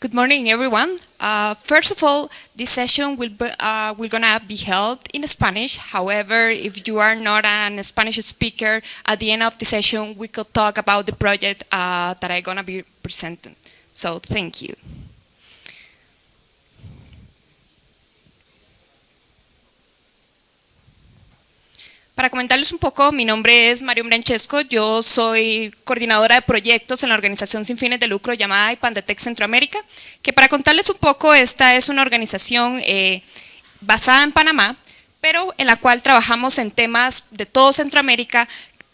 Good morning, everyone. Uh, first of all, this session will be, uh, will gonna be held in Spanish. However, if you are not a Spanish speaker, at the end of the session, we could talk about the project uh, that I'm gonna be presenting. So, thank you. Para comentarles un poco, mi nombre es Mario Branchesco, yo soy coordinadora de proyectos en la organización sin fines de lucro llamada IPANDETEC Centroamérica, que para contarles un poco, esta es una organización eh, basada en Panamá, pero en la cual trabajamos en temas de todo Centroamérica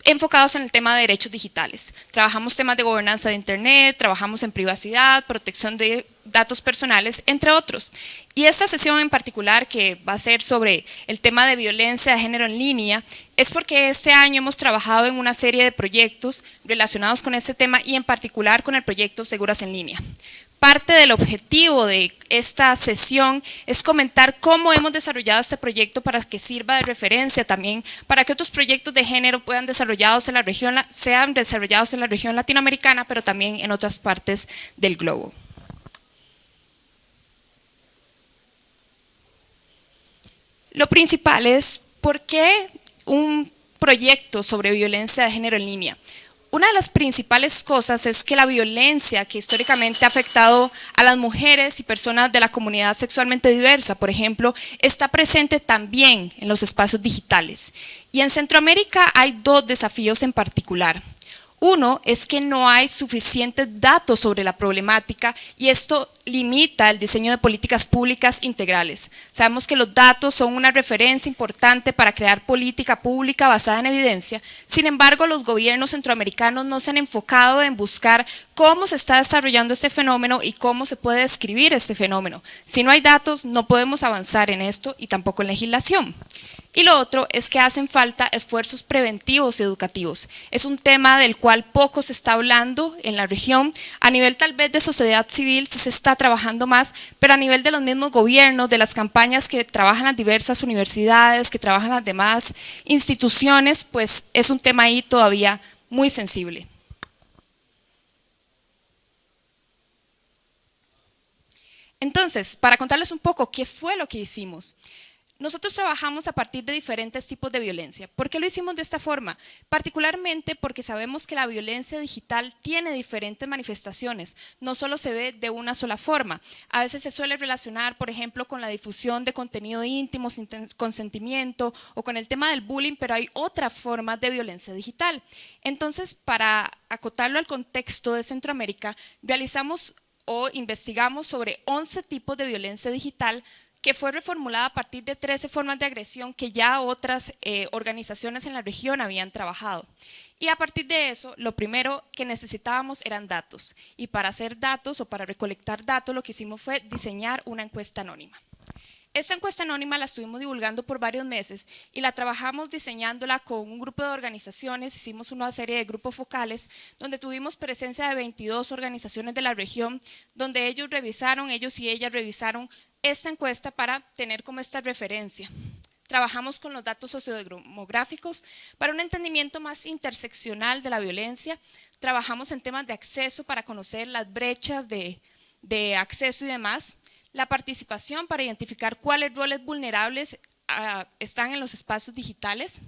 enfocados en el tema de derechos digitales. Trabajamos temas de gobernanza de Internet, trabajamos en privacidad, protección de datos personales, entre otros. Y esta sesión en particular, que va a ser sobre el tema de violencia de género en línea, es porque este año hemos trabajado en una serie de proyectos relacionados con este tema y en particular con el proyecto Seguras en Línea. Parte del objetivo de esta sesión es comentar cómo hemos desarrollado este proyecto para que sirva de referencia también para que otros proyectos de género puedan desarrollados en la región, sean desarrollados en la región latinoamericana, pero también en otras partes del globo. Lo principal es por qué un proyecto sobre violencia de género en línea. Una de las principales cosas es que la violencia que históricamente ha afectado a las mujeres y personas de la comunidad sexualmente diversa, por ejemplo, está presente también en los espacios digitales. Y en Centroamérica hay dos desafíos en particular. Uno es que no hay suficientes datos sobre la problemática y esto limita el diseño de políticas públicas integrales. Sabemos que los datos son una referencia importante para crear política pública basada en evidencia, sin embargo los gobiernos centroamericanos no se han enfocado en buscar cómo se está desarrollando este fenómeno y cómo se puede describir este fenómeno. Si no hay datos no podemos avanzar en esto y tampoco en legislación. Y lo otro es que hacen falta esfuerzos preventivos y educativos. Es un tema del cual poco se está hablando en la región. A nivel tal vez de sociedad civil se está trabajando más, pero a nivel de los mismos gobiernos, de las campañas que trabajan las diversas universidades, que trabajan las demás instituciones, pues es un tema ahí todavía muy sensible. Entonces, para contarles un poco qué fue lo que hicimos. Nosotros trabajamos a partir de diferentes tipos de violencia. ¿Por qué lo hicimos de esta forma? Particularmente porque sabemos que la violencia digital tiene diferentes manifestaciones, no solo se ve de una sola forma. A veces se suele relacionar, por ejemplo, con la difusión de contenido íntimo sin consentimiento o con el tema del bullying, pero hay otras formas de violencia digital. Entonces, para acotarlo al contexto de Centroamérica, realizamos o investigamos sobre 11 tipos de violencia digital que fue reformulada a partir de 13 formas de agresión que ya otras eh, organizaciones en la región habían trabajado. Y a partir de eso, lo primero que necesitábamos eran datos. Y para hacer datos o para recolectar datos, lo que hicimos fue diseñar una encuesta anónima. Esta encuesta anónima la estuvimos divulgando por varios meses y la trabajamos diseñándola con un grupo de organizaciones, hicimos una serie de grupos focales donde tuvimos presencia de 22 organizaciones de la región, donde ellos revisaron, ellos y ellas revisaron esta encuesta para tener como esta referencia. Trabajamos con los datos sociodemográficos para un entendimiento más interseccional de la violencia. Trabajamos en temas de acceso para conocer las brechas de, acceso y demás. La participación para identificar cuáles roles vulnerables ah, están en los espacios digitales.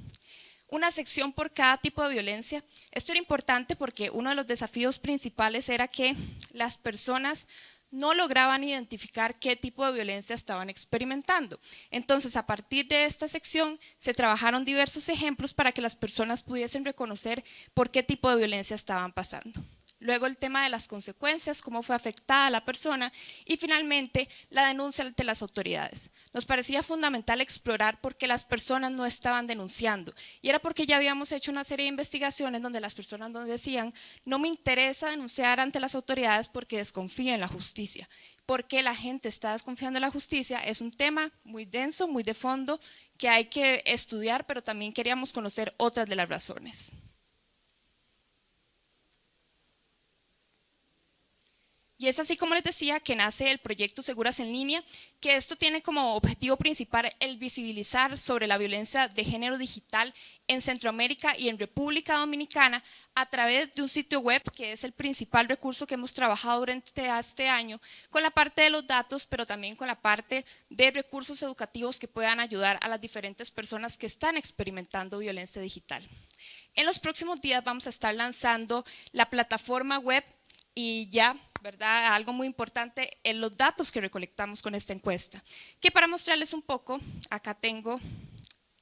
Una sección por cada tipo de violencia. Esto era importante porque uno de los desafíos principales era que las personas no lograban identificar qué tipo de violencia estaban experimentando. Entonces, a partir de esta sección, se trabajaron diversos ejemplos para que las personas pudiesen reconocer por qué tipo de violencia estaban pasando luego el tema de las consecuencias, cómo fue afectada la persona y finalmente la denuncia ante las autoridades. Nos parecía fundamental explorar por qué las personas no estaban denunciando y era porque ya habíamos hecho una serie de investigaciones donde las personas nos decían no me interesa denunciar ante las autoridades porque desconfío en la justicia. ¿Por qué la gente está desconfiando en la justicia? Es un tema muy denso, muy de fondo, que hay que estudiar, pero también queríamos conocer otras de las razones. Y es así como les decía que nace el proyecto Seguras en Línea, que esto tiene como objetivo principal el visibilizar sobre la violencia de género digital en Centroamérica y en República Dominicana a través de un sitio web que es el principal recurso que hemos trabajado durante este año con la parte de los datos, pero también con la parte de recursos educativos que puedan ayudar a las diferentes personas que están experimentando violencia digital. En los próximos días vamos a estar lanzando la plataforma web y ya ¿verdad? Algo muy importante en los datos que recolectamos con esta encuesta. Que para mostrarles un poco, acá tengo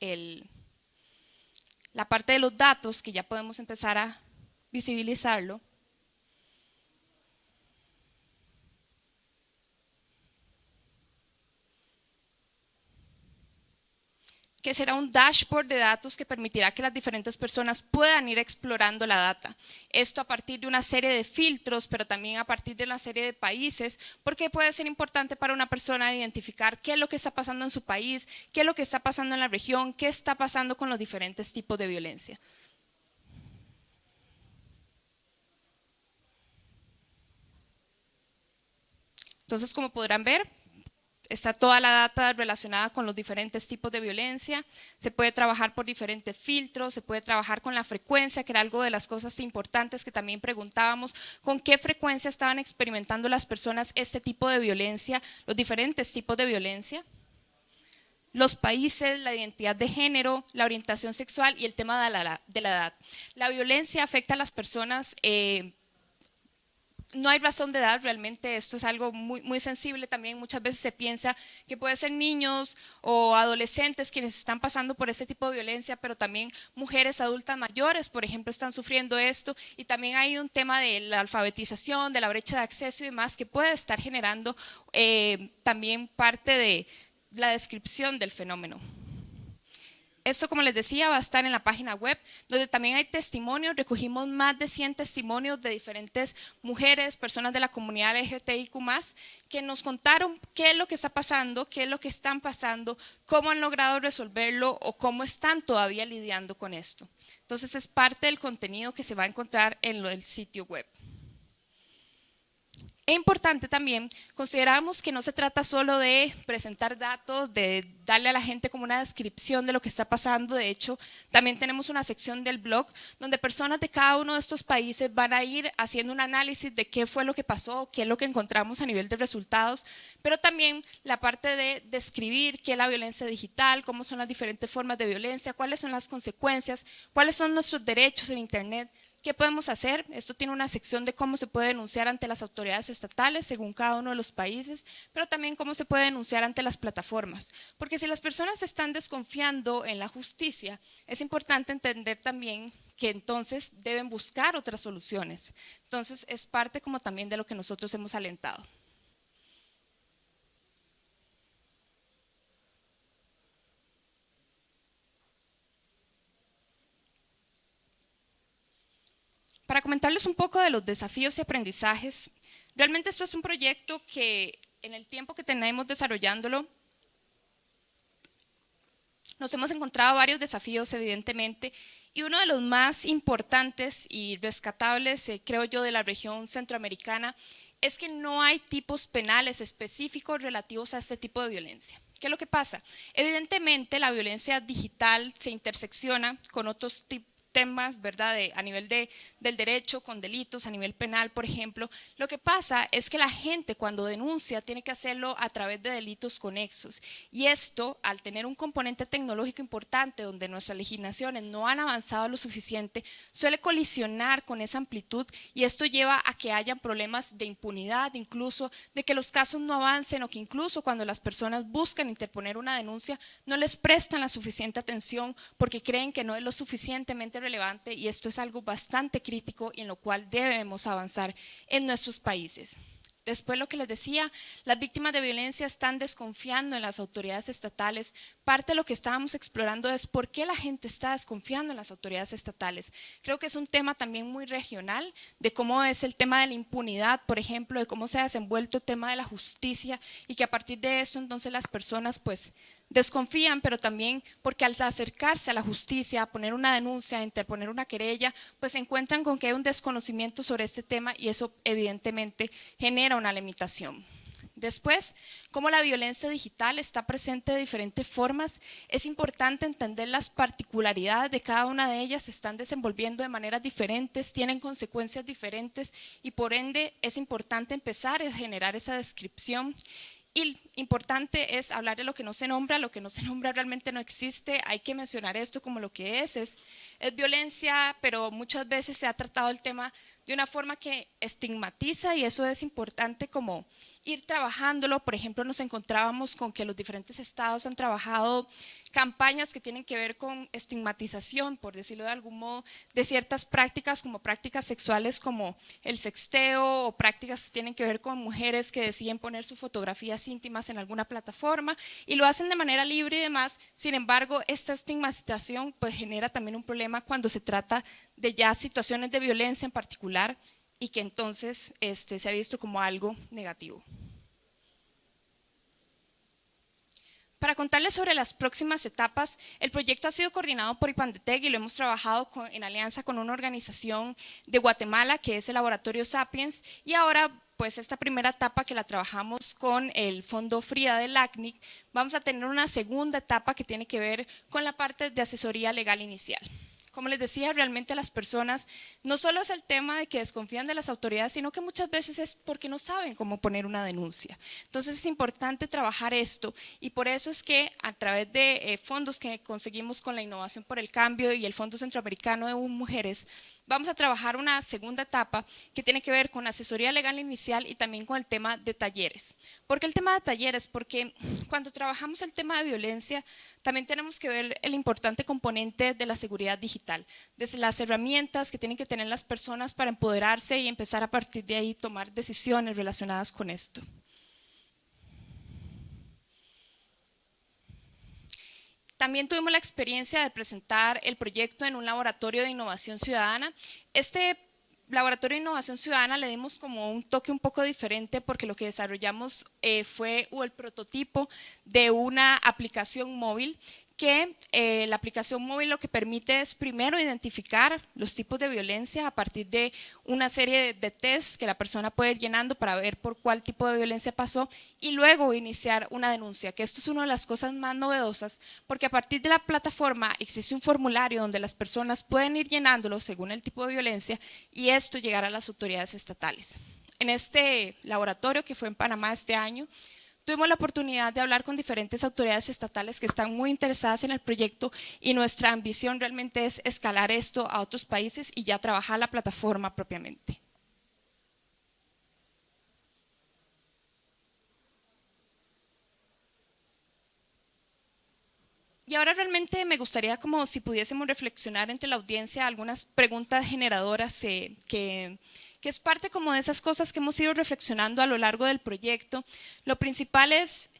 el, la parte de los datos que ya podemos empezar a visibilizarlo. Que será un dashboard de datos que permitirá que las diferentes personas puedan ir explorando la data. Esto a partir de una serie de filtros, pero también a partir de una serie de países, porque puede ser importante para una persona identificar qué es lo que está pasando en su país, qué es lo que está pasando en la región, qué está pasando con los diferentes tipos de violencia. Entonces, como podrán ver, Está toda la data relacionada con los diferentes tipos de violencia, se puede trabajar por diferentes filtros, se puede trabajar con la frecuencia, que era algo de las cosas importantes que también preguntábamos, con qué frecuencia estaban experimentando las personas este tipo de violencia, los diferentes tipos de violencia, los países, la identidad de género, la orientación sexual y el tema de la, edad. La violencia afecta a las personas eh, no hay razón de edad, realmente esto es algo muy, muy sensible también, muchas veces se piensa que puede ser niños o adolescentes quienes están pasando por ese tipo de violencia, pero también mujeres adultas mayores, por ejemplo, están sufriendo esto y también hay un tema de la alfabetización, de la brecha de acceso y demás que puede estar generando eh, también parte de la descripción del fenómeno. Esto, como les decía, va a estar en la página web, donde también hay testimonios, recogimos más de 100 testimonios de diferentes mujeres, personas de la comunidad LGTBIQ+, que nos contaron qué es lo que está pasando, qué es lo que están pasando, cómo han logrado resolverlo o cómo están todavía lidiando con esto. Entonces es parte del contenido que se va a encontrar en el sitio web. Es importante también, consideramos que no se trata solo de presentar datos, de darle a la gente como una descripción de lo que está pasando, de hecho también tenemos una sección del blog donde personas de cada uno de estos países van a ir haciendo un análisis de qué fue lo que pasó, qué es lo que encontramos a nivel de resultados, pero también la parte de describir qué es la violencia digital, cómo son las diferentes formas de violencia, cuáles son las consecuencias, cuáles son nuestros derechos en internet, ¿Qué podemos hacer? Esto tiene una sección de cómo se puede denunciar ante las autoridades estatales según cada uno de los países, pero también cómo se puede denunciar ante las plataformas. Porque si las personas están desconfiando en la justicia, es importante entender también que entonces deben buscar otras soluciones. Entonces es parte como también de lo que nosotros hemos alentado. Para comentarles un poco de los desafíos y aprendizajes, realmente esto es un proyecto que en el tiempo que tenemos desarrollándolo, nos hemos encontrado varios desafíos evidentemente y uno de los más importantes y rescatables, eh, creo yo, de la región centroamericana es que no hay tipos penales específicos relativos a este tipo de violencia. ¿Qué es lo que pasa? Evidentemente la violencia digital se intersecciona con otros tipos temas, ¿verdad? a nivel de, del derecho, con delitos, a nivel penal, por ejemplo. Lo que pasa es que la gente cuando denuncia tiene que hacerlo a través de delitos conexos. Y esto, al tener un componente tecnológico importante donde nuestras legislaciones no han avanzado lo suficiente, suele colisionar con esa amplitud y esto lleva a que hayan problemas de impunidad, incluso de que los casos no avancen o que incluso cuando las personas buscan interponer una denuncia no les prestan la suficiente atención porque creen que no es lo suficientemente relevante y esto es algo bastante crítico y en lo cual debemos avanzar en nuestros países. Después lo que les decía, las víctimas de violencia están desconfiando en las autoridades estatales. Parte de lo que estábamos explorando es por qué la gente está desconfiando en las autoridades estatales. Creo que es un tema también muy regional, de cómo es el tema de la impunidad, por ejemplo, de cómo se ha desenvuelto el tema de la justicia y que a partir de eso entonces las personas pues desconfían, pero también porque al acercarse a la justicia, a poner una denuncia, a interponer una querella, pues se encuentran con que hay un desconocimiento sobre este tema y eso evidentemente genera una limitación. Después, como la violencia digital está presente de diferentes formas, es importante entender las particularidades de cada una de ellas, se están desenvolviendo de maneras diferentes, tienen consecuencias diferentes y por ende es importante empezar a generar esa descripción y importante es hablar de lo que no se nombra, lo que no se nombra realmente no existe, hay que mencionar esto como lo que es, es, es violencia, pero muchas veces se ha tratado el tema de una forma que estigmatiza y eso es importante como ir trabajándolo. Por ejemplo, nos encontrábamos con que los diferentes estados han trabajado campañas que tienen que ver con estigmatización, por decirlo de algún modo, de ciertas prácticas como prácticas sexuales como el sexteo o prácticas que tienen que ver con mujeres que deciden poner sus fotografías íntimas en alguna plataforma y lo hacen de manera libre y demás. Sin embargo, esta estigmatización pues genera también un problema cuando se trata de ya situaciones de violencia en particular y que entonces este, se ha visto como algo negativo. Para contarles sobre las próximas etapas, el proyecto ha sido coordinado por IPANDETEC y lo hemos trabajado en alianza con una organización de Guatemala que es el Laboratorio Sapiens y ahora pues esta primera etapa que la trabajamos con el Fondo FRIA del ACNIC, vamos a tener una segunda etapa que tiene que ver con la parte de asesoría legal inicial. Como les decía, realmente las personas no solo es el tema de que desconfían de las autoridades, sino que muchas veces es porque no saben cómo poner una denuncia. Entonces es importante trabajar esto y por eso es que a través de eh, fondos que conseguimos con la Innovación por el Cambio y el Fondo Centroamericano de Mujeres, vamos a trabajar una segunda etapa que tiene que ver con asesoría legal inicial y también con el tema de talleres. ¿Por qué el tema de talleres? Porque cuando trabajamos el tema de violencia, también tenemos que ver el importante componente de la seguridad digital, desde las herramientas que tienen que tener las personas para empoderarse y empezar a partir de ahí tomar decisiones relacionadas con esto. También tuvimos la experiencia de presentar el proyecto en un laboratorio de innovación ciudadana. Este laboratorio de innovación ciudadana le dimos como un toque un poco diferente porque lo que desarrollamos eh, fue el prototipo de una aplicación móvil que eh, la aplicación móvil lo que permite es primero identificar los tipos de violencia a partir de una serie de, tests que la persona puede ir llenando para ver por cuál tipo de violencia pasó y luego iniciar una denuncia, que esto es una de las cosas más novedosas porque a partir de la plataforma existe un formulario donde las personas pueden ir llenándolo según el tipo de violencia y esto llegará a las autoridades estatales. En este laboratorio que fue en Panamá este año, Tuvimos la oportunidad de hablar con diferentes autoridades estatales que están muy interesadas en el proyecto y nuestra ambición realmente es escalar esto a otros países y ya trabajar la plataforma propiamente. Y ahora realmente me gustaría como si pudiésemos reflexionar entre la audiencia algunas preguntas generadoras eh, que que es parte como de esas cosas que hemos ido reflexionando a lo largo del proyecto. Lo principal es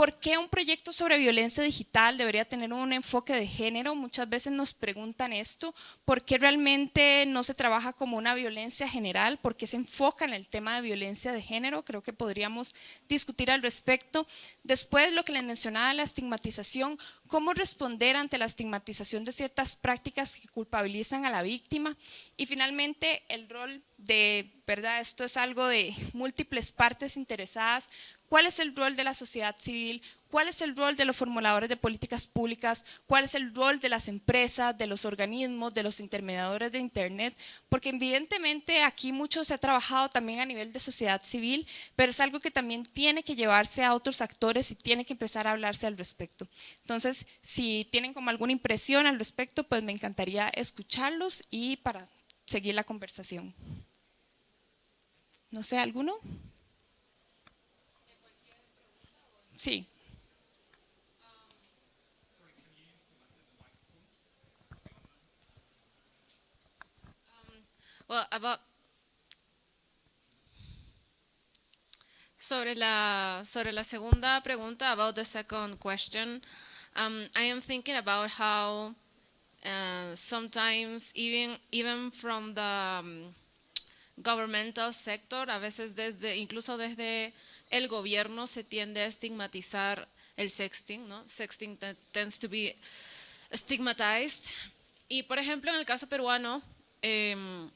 ¿Por qué un proyecto sobre violencia digital debería tener un enfoque de género? Muchas veces nos preguntan esto, ¿por qué realmente no se trabaja como una violencia general? ¿Por qué se enfoca en el tema de violencia de género? Creo que podríamos discutir al respecto. Después, lo que les mencionaba, la estigmatización, ¿cómo responder ante la estigmatización de ciertas prácticas que culpabilizan a la víctima? Y finalmente, el rol de, ¿verdad? Esto es algo de múltiples partes interesadas, ¿Cuál es el rol de la sociedad civil? ¿Cuál es el rol de los formuladores de políticas públicas? ¿Cuál es el rol de las empresas, de los organismos, de los intermediadores de Internet? Porque evidentemente aquí mucho se ha trabajado también a nivel de sociedad civil, pero es algo que también tiene que llevarse a otros actores y tiene que empezar a hablarse al respecto. Entonces, si tienen como alguna impresión al respecto, pues me encantaría escucharlos y para seguir la conversación. No sé, ¿alguno? Sí. Well, about sobre la sobre la segunda pregunta about the second question, um, I am thinking about how uh, sometimes even even from the um, governmental sector, a veces desde incluso desde el gobierno se tiende a estigmatizar el sexting, ¿no? Sexting te- tends to be stigmatized. Y por ejemplo, en el caso peruano, em,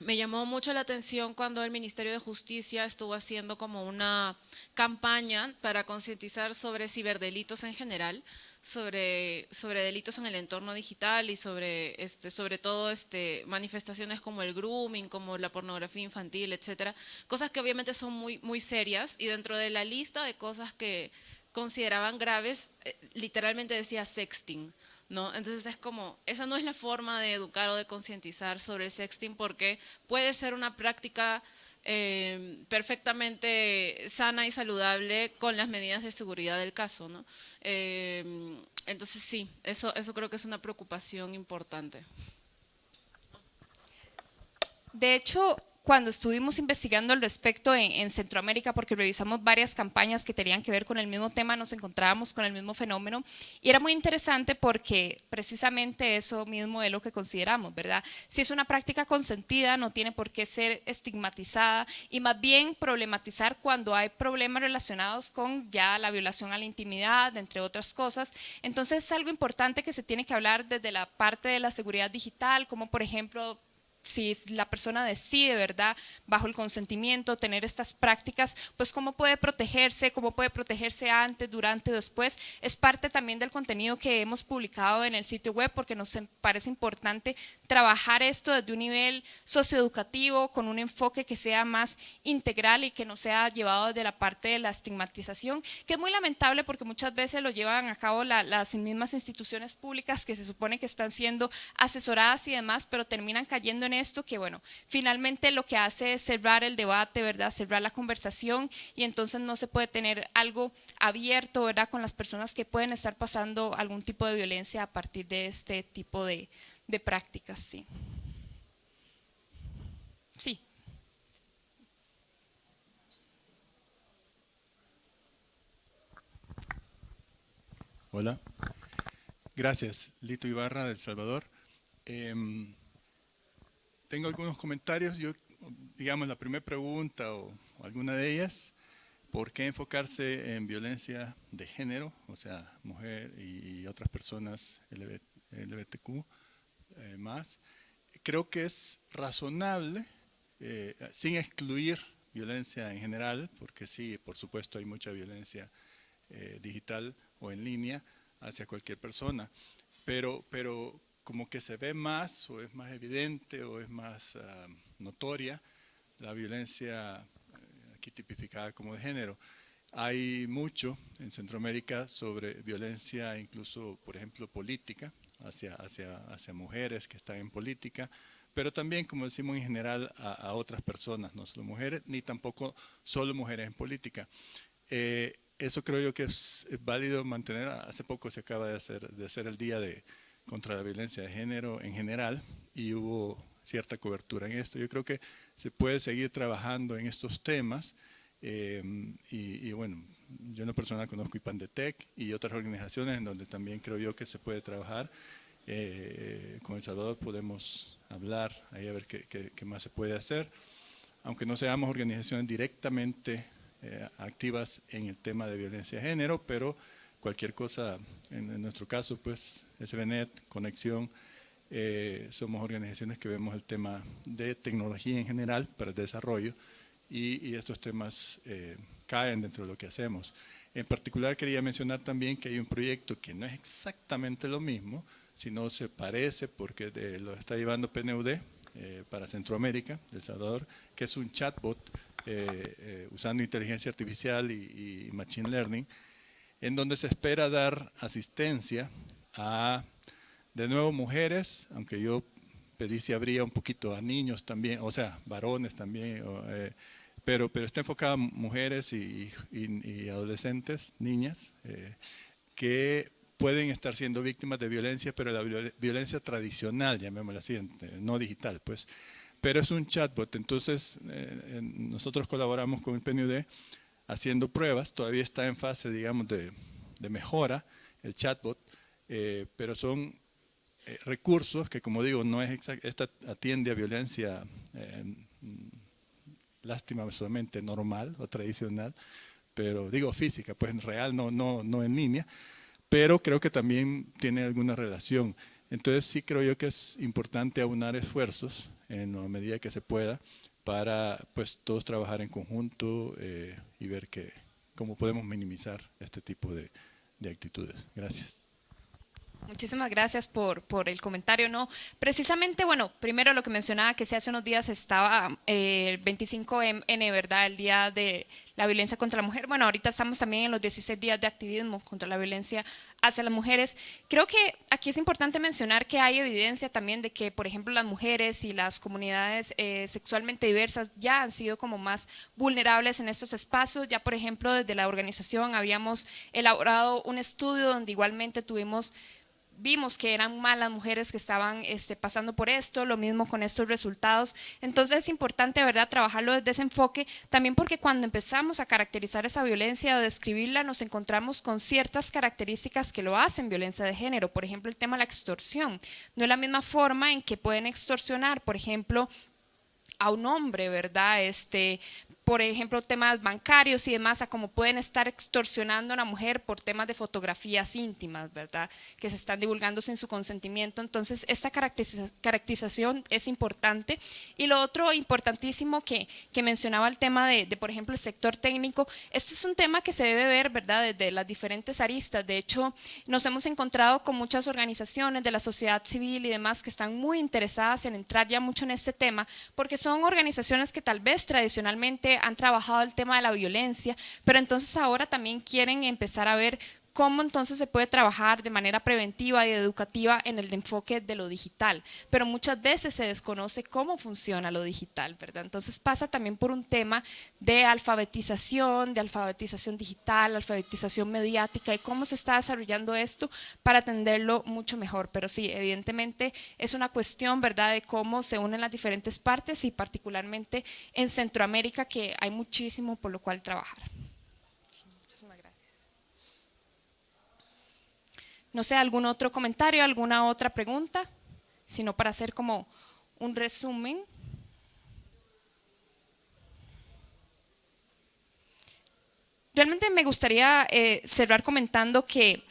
me llamó mucho la atención cuando el Ministerio de Justicia estuvo haciendo como una campaña para concientizar sobre ciberdelitos en general, sobre, sobre delitos en el entorno digital y sobre, este, sobre todo este, manifestaciones como el grooming, como la pornografía infantil, etcétera, cosas que obviamente son muy, muy serias y dentro de la lista de cosas que consideraban graves, eh, literalmente decía sexting. ¿no? Entonces es como, esa no es la forma de educar o de concientizar sobre el sexting porque puede ser una práctica eh, perfectamente sana y saludable con las medidas de seguridad del caso, ¿no? Eh, entonces sí, eso, eso creo que es una preocupación importante. De hecho, cuando estuvimos investigando al respecto en, en, Centroamérica, porque revisamos varias campañas que tenían que ver con el mismo tema, nos encontrábamos con el mismo fenómeno y era muy interesante porque precisamente eso mismo es lo que consideramos, ¿verdad? Si es una práctica consentida, no tiene por qué ser estigmatizada y más bien problematizar cuando hay problemas relacionados con ya la violación a la intimidad, entre otras cosas. Entonces es algo importante que se tiene que hablar desde la parte de la seguridad digital, como por ejemplo si la persona decide, ¿verdad?, bajo el consentimiento, tener estas prácticas, pues cómo puede protegerse, cómo puede protegerse antes, durante, después, es parte también del contenido que hemos publicado en el sitio web porque nos parece importante trabajar esto desde un nivel socioeducativo, con un enfoque que sea más integral y que no sea llevado desde la parte de la estigmatización, que es muy lamentable porque muchas veces lo llevan a cabo la, las mismas instituciones públicas que se supone que están siendo asesoradas y demás, pero terminan cayendo en esto que, bueno, finalmente lo que hace es cerrar el debate, ¿verdad? Cerrar la conversación y entonces no se puede tener algo abierto, ¿verdad? Con las personas que pueden estar pasando algún tipo de violencia a partir de este tipo de, de prácticas, sí. Sí. Hola. Gracias, Lito Ibarra, del Salvador. Eh, tengo algunos comentarios. Yo, digamos, la primera pregunta o, alguna de ellas, ¿por qué enfocarse en violencia de género, o sea, mujer y, y otras personas LGBTQ LGBTQ eh, más? Creo que es razonable, eh, sin excluir violencia en general, porque sí, por supuesto, hay mucha violencia eh, digital o en línea hacia cualquier persona, pero, pero como que se ve más o es más evidente o es más uh, notoria la violencia uh, aquí tipificada como de género. Hay mucho en Centroamérica sobre violencia incluso, por ejemplo, política, hacia, hacia, hacia mujeres que están en política, pero también, como decimos en general, a, a otras personas, no solo mujeres, ni tampoco solo mujeres en política. Eh, eso creo yo que es, válido mantener. Hace poco se acaba de hacer, de hacer el día de, contra la violencia de género en general y hubo cierta cobertura en esto. Yo creo que se puede seguir trabajando en estos temas eh, y, y, bueno, yo en lo personal conozco IPANDETEC y otras organizaciones en donde también creo yo que se puede trabajar. Eh, con El Salvador podemos hablar, ahí a ver qué, qué, qué más se puede hacer, aunque no seamos organizaciones directamente eh, activas en el tema de violencia de género, pero cualquier cosa, en, nuestro caso, pues SBNet, Conexión, eh, somos organizaciones que vemos el tema de tecnología en general para el desarrollo y, estos temas eh, caen dentro de lo que hacemos. En particular quería mencionar también que hay un proyecto que no es exactamente lo mismo, sino se parece porque lo está llevando PNUD eh, para Centroamérica, El Salvador, que es un chatbot usando inteligencia artificial y, machine learning, en donde se espera dar asistencia a, de nuevo, mujeres, aunque yo pedí si habría un poquito a niños también, o sea, varones también, eh, pero, pero está enfocada a mujeres y, adolescentes, niñas, eh, que pueden estar siendo víctimas de violencia, pero la violencia tradicional, llamémosla así, no digital, pues. Pero es un chatbot, entonces eh, nosotros colaboramos con el PNUD haciendo pruebas, todavía está en fase, digamos, de, mejora el chatbot, eh, pero son eh, recursos que, como digo, no es exact, esta atiende a violencia, lástima solamente normal o tradicional, pero digo física, pues en real, no, no, no en línea, pero creo que también tiene alguna relación. Entonces sí creo yo que es importante aunar esfuerzos en la medida que se pueda para pues todos trabajar en conjunto eh, y ver que, cómo podemos minimizar este tipo de, de actitudes. Gracias. Muchísimas gracias por, por, el comentario. No, precisamente, bueno, primero lo que mencionaba que hace unos días estaba eh, el 25N, ¿verdad? El día de la violencia contra la mujer. Bueno, ahorita estamos también en los 16 días de activismo contra la violencia hacia las mujeres. Creo que aquí es importante mencionar que hay evidencia también de que, por ejemplo, las mujeres y las comunidades eh, sexualmente diversas ya han sido como más vulnerables en estos espacios. Ya, por ejemplo, desde la organización habíamos elaborado un estudio donde igualmente tuvimos vimos que eran malas mujeres que estaban este, pasando por esto, lo mismo con estos resultados. Entonces es importante, ¿verdad?, trabajarlo desde ese enfoque, también porque cuando empezamos a caracterizar esa violencia o describirla, nos encontramos con ciertas características que lo hacen violencia de género. Por ejemplo, el tema de la extorsión. No es la misma forma en que pueden extorsionar, por ejemplo, a un hombre, ¿verdad? Este, por ejemplo, temas bancarios y demás, a cómo pueden estar extorsionando a una mujer por temas de fotografías íntimas, ¿verdad? Que se están divulgando sin su consentimiento. Entonces, esta caracterización es importante. Y lo otro importantísimo que, que mencionaba el tema de, de, por ejemplo, el sector técnico, este es un tema que se debe ver, ¿verdad? Desde las diferentes aristas. De hecho, nos hemos encontrado con muchas organizaciones de la sociedad civil y demás que están muy interesadas en entrar ya mucho en este tema, porque son organizaciones que tal vez tradicionalmente han trabajado el tema de la violencia, pero entonces ahora también quieren empezar a ver cómo entonces se puede trabajar de manera preventiva y educativa en el enfoque de lo digital, pero muchas veces se desconoce cómo funciona lo digital, ¿verdad? Entonces pasa también por un tema de alfabetización, de alfabetización digital, alfabetización mediática y cómo se está desarrollando esto para atenderlo mucho mejor, pero sí, evidentemente es una cuestión, ¿verdad?, de cómo se unen las diferentes partes y particularmente en Centroamérica que hay muchísimo por lo cual trabajar. No sé, algún otro comentario, alguna otra pregunta, sino para hacer como un resumen. Realmente me gustaría eh, cerrar comentando que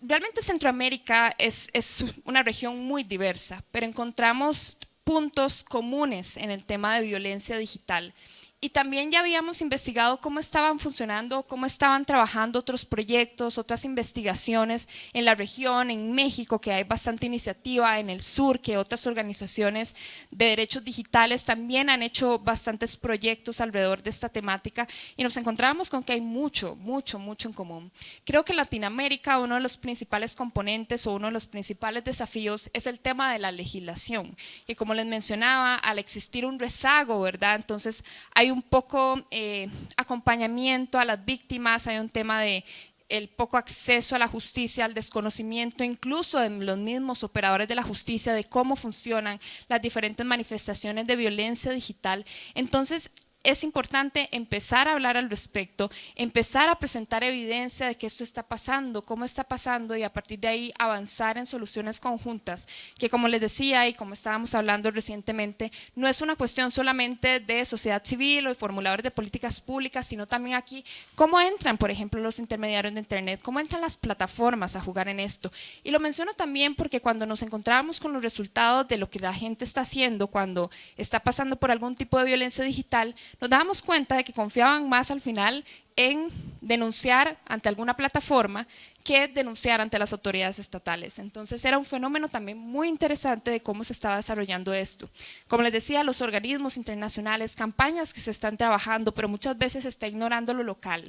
realmente Centroamérica es, es una región muy diversa, pero encontramos puntos comunes en el tema de violencia digital y también ya habíamos investigado cómo estaban funcionando, cómo estaban trabajando otros proyectos, otras investigaciones en la región, en México, que hay bastante iniciativa, en el sur, que otras organizaciones de derechos digitales también han hecho bastantes proyectos alrededor de esta temática y nos encontramos con que hay mucho, mucho, mucho en común. Creo que en Latinoamérica uno de los principales componentes o uno de los principales desafíos es el tema de la legislación. Y como les mencionaba, al existir un rezago, ¿verdad? Entonces hay un poco eh, acompañamiento a las víctimas, hay un tema de el poco acceso a la justicia, al desconocimiento incluso de los mismos operadores de la justicia, de cómo funcionan las diferentes manifestaciones de violencia digital. Entonces, es importante empezar a hablar al respecto, empezar a presentar evidencia de que esto está pasando, cómo está pasando y a partir de ahí avanzar en soluciones conjuntas, que como les decía y como estábamos hablando recientemente, no es una cuestión solamente de sociedad civil o de formuladores de políticas públicas, sino también aquí cómo entran, por ejemplo, los intermediarios de Internet, cómo entran las plataformas a jugar en esto. Y lo menciono también porque cuando nos encontramos con los resultados de lo que la gente está haciendo cuando está pasando por algún tipo de violencia digital, nos damos cuenta de que confiaban más al final en denunciar ante alguna plataforma que denunciar ante las autoridades estatales. Entonces era un fenómeno también muy interesante de cómo se estaba desarrollando esto. Como les decía, los organismos internacionales, campañas que se están trabajando, pero muchas veces se está ignorando lo local.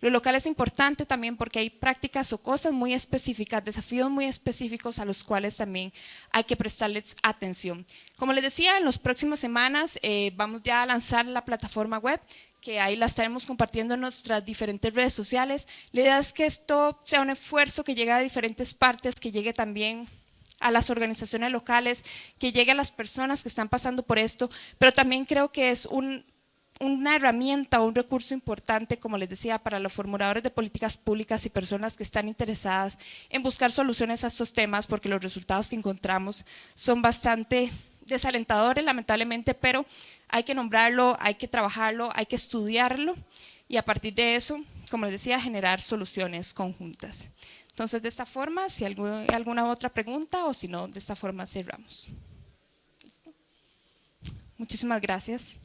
Lo local es importante también porque hay prácticas o cosas muy específicas, desafíos muy específicos a los cuales también hay que prestarles atención. Como les decía, en las próximas semanas eh, vamos ya a lanzar la plataforma web que ahí la estaremos compartiendo en nuestras diferentes redes sociales. La idea es que esto sea un esfuerzo que llegue a diferentes partes, que llegue también a las organizaciones locales, que llegue a las personas que están pasando por esto, pero también creo que es una herramienta o un recurso importante, como les decía, para los formuladores de políticas públicas y personas que están interesadas en buscar soluciones a estos temas, porque los resultados que encontramos son bastante desalentadores, lamentablemente, pero hay que nombrarlo, hay que trabajarlo, hay que estudiarlo y a partir de eso, como les decía, generar soluciones conjuntas. Entonces, de esta forma, si hay alguna otra pregunta o si no, de esta forma cerramos. Muchísimas gracias.